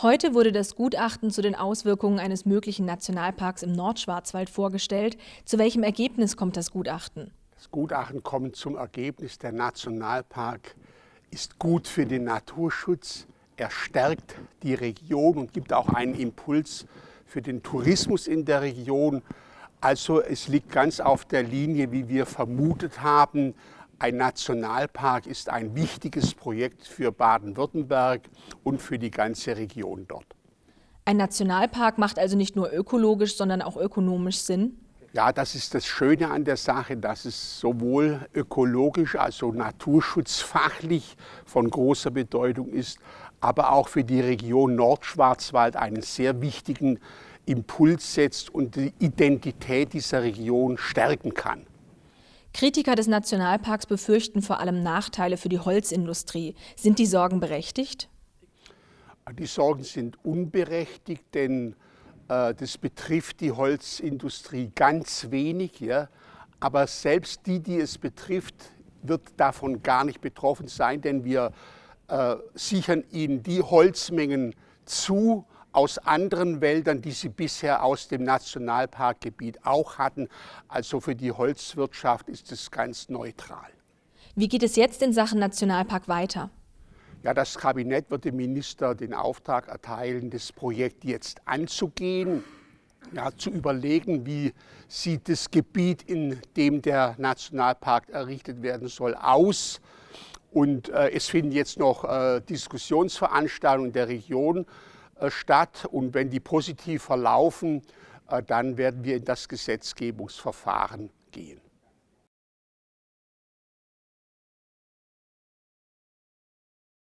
Heute wurde das Gutachten zu den Auswirkungen eines möglichen Nationalparks im Nordschwarzwald vorgestellt. Zu welchem Ergebnis kommt das Gutachten? Das Gutachten kommt zum Ergebnis, der Nationalpark ist gut für den Naturschutz. Er stärkt die Region und gibt auch einen Impuls für den Tourismus in der Region. Also es liegt ganz auf der Linie, wie wir vermutet haben, ein Nationalpark ist ein wichtiges Projekt für Baden-Württemberg und für die ganze Region dort. Ein Nationalpark macht also nicht nur ökologisch, sondern auch ökonomisch Sinn? Ja, das ist das Schöne an der Sache, dass es sowohl ökologisch, also naturschutzfachlich von großer Bedeutung ist, aber auch für die Region Nordschwarzwald einen sehr wichtigen Impuls setzt und die Identität dieser Region stärken kann. Kritiker des Nationalparks befürchten vor allem Nachteile für die Holzindustrie. Sind die Sorgen berechtigt? Die Sorgen sind unberechtigt, denn äh, das betrifft die Holzindustrie ganz wenig. Ja? Aber selbst die, die es betrifft, wird davon gar nicht betroffen sein, denn wir äh, sichern ihnen die Holzmengen zu, aus anderen Wäldern, die sie bisher aus dem Nationalparkgebiet auch hatten. Also für die Holzwirtschaft ist es ganz neutral. Wie geht es jetzt in Sachen Nationalpark weiter? Ja, das Kabinett wird dem Minister den Auftrag erteilen, das Projekt jetzt anzugehen, ja, zu überlegen, wie sieht das Gebiet, in dem der Nationalpark errichtet werden soll, aus. Und äh, es finden jetzt noch äh, Diskussionsveranstaltungen der Region statt. Und wenn die positiv verlaufen, äh, dann werden wir in das Gesetzgebungsverfahren gehen.